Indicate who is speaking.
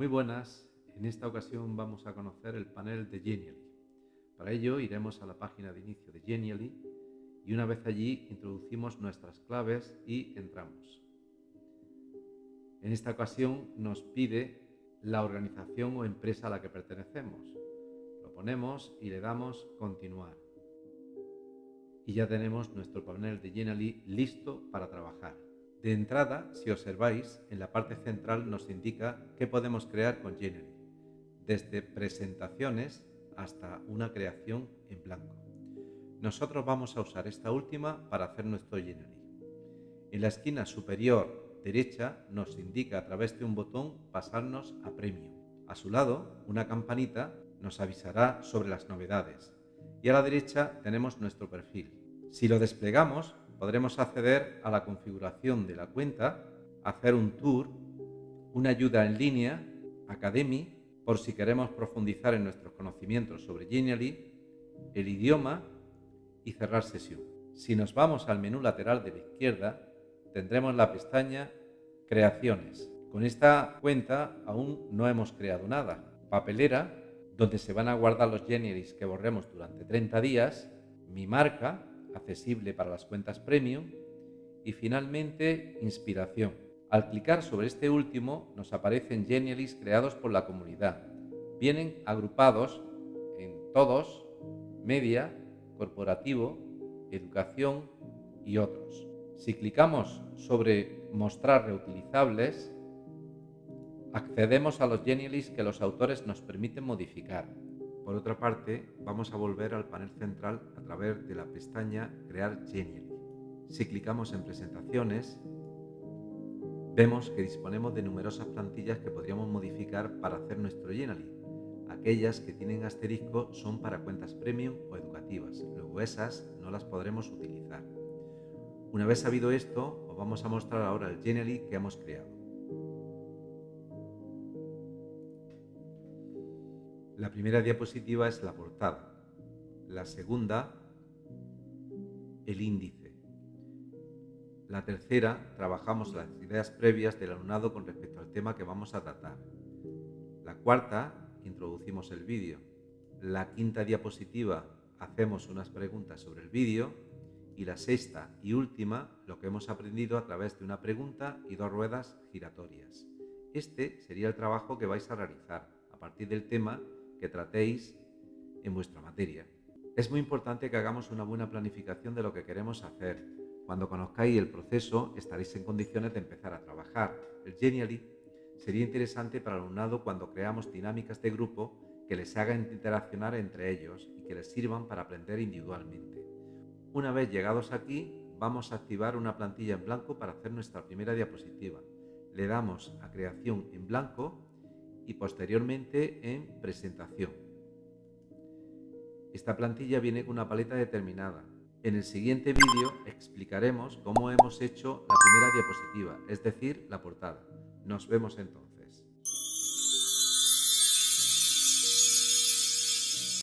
Speaker 1: Muy buenas, en esta ocasión vamos a conocer el panel de Genially. Para ello iremos a la página de inicio de Genially y una vez allí introducimos nuestras claves y entramos. En esta ocasión nos pide la organización o empresa a la que pertenecemos. Lo ponemos y le damos continuar. Y ya tenemos nuestro panel de Genially listo para trabajar. De entrada, si observáis, en la parte central nos indica qué podemos crear con Genially, desde presentaciones hasta una creación en blanco. Nosotros vamos a usar esta última para hacer nuestro Genially. En la esquina superior derecha nos indica a través de un botón pasarnos a Premium. A su lado, una campanita nos avisará sobre las novedades. Y a la derecha tenemos nuestro perfil. Si lo desplegamos, podremos acceder a la configuración de la cuenta, hacer un tour, una ayuda en línea, Academy, por si queremos profundizar en nuestros conocimientos sobre Genially, el idioma y cerrar sesión. Si nos vamos al menú lateral de la izquierda, tendremos la pestaña Creaciones. Con esta cuenta aún no hemos creado nada. Papelera, donde se van a guardar los Genialys que borremos durante 30 días, mi marca, accesible para las cuentas premium y finalmente inspiración. Al clicar sobre este último nos aparecen Genialist creados por la comunidad. Vienen agrupados en todos, media, corporativo, educación y otros. Si clicamos sobre mostrar reutilizables, accedemos a los Genialist que los autores nos permiten modificar. Por otra parte, vamos a volver al panel central a través de la pestaña Crear Genially. Si clicamos en Presentaciones, vemos que disponemos de numerosas plantillas que podríamos modificar para hacer nuestro Genially. Aquellas que tienen asterisco son para cuentas premium o educativas, luego esas no las podremos utilizar. Una vez sabido esto, os vamos a mostrar ahora el Genially que hemos creado. La primera diapositiva es la portada, la segunda el índice. La tercera trabajamos las ideas previas del alumnado con respecto al tema que vamos a tratar. La cuarta introducimos el vídeo. La quinta diapositiva hacemos unas preguntas sobre el vídeo y la sexta y última lo que hemos aprendido a través de una pregunta y dos ruedas giratorias. Este sería el trabajo que vais a realizar a partir del tema que tratéis en vuestra materia. Es muy importante que hagamos una buena planificación de lo que queremos hacer. Cuando conozcáis el proceso estaréis en condiciones de empezar a trabajar. El Genially sería interesante para el alumnado cuando creamos dinámicas de grupo que les hagan interaccionar entre ellos y que les sirvan para aprender individualmente. Una vez llegados aquí, vamos a activar una plantilla en blanco para hacer nuestra primera diapositiva. Le damos a creación en blanco y posteriormente en presentación. Esta plantilla viene con una paleta determinada. En el siguiente vídeo explicaremos cómo hemos hecho la primera diapositiva, es decir, la portada. Nos vemos entonces.